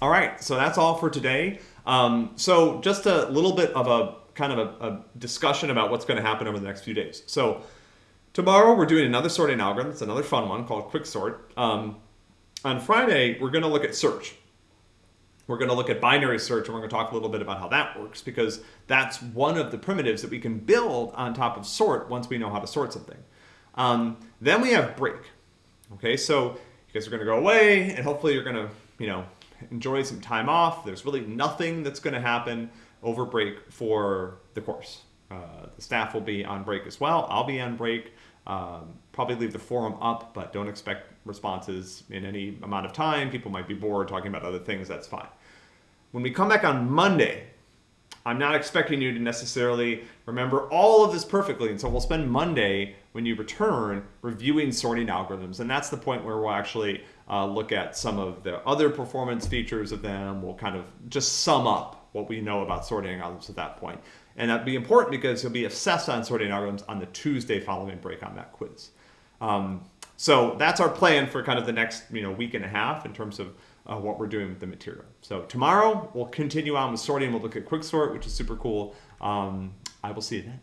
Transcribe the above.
All right, so that's all for today. Um, so just a little bit of a kind of a, a discussion about what's going to happen over the next few days. So tomorrow we're doing another sorting algorithm. It's another fun one called Quicksort. Um, on Friday, we're going to look at search. We're going to look at binary search and we're going to talk a little bit about how that works because that's one of the primitives that we can build on top of sort once we know how to sort something. Um, then we have break. Okay, so you guys are going to go away and hopefully you're going to, you know, enjoy some time off. There's really nothing that's going to happen over break for the course. Uh, the staff will be on break as well. I'll be on break. Um, probably leave the forum up, but don't expect responses in any amount of time. People might be bored talking about other things. That's fine. When we come back on Monday, I'm not expecting you to necessarily remember all of this perfectly. And so we'll spend Monday when you return reviewing sorting algorithms. And that's the point where we'll actually uh, look at some of the other performance features of them. We'll kind of just sum up what we know about sorting algorithms at that point. And that'd be important because you'll be assessed on sorting algorithms on the Tuesday following break on that quiz. Um, so that's our plan for kind of the next you know week and a half in terms of uh, what we're doing with the material. So tomorrow we'll continue on with sorting. We'll look at quicksort, which is super cool. Um, I will see you then.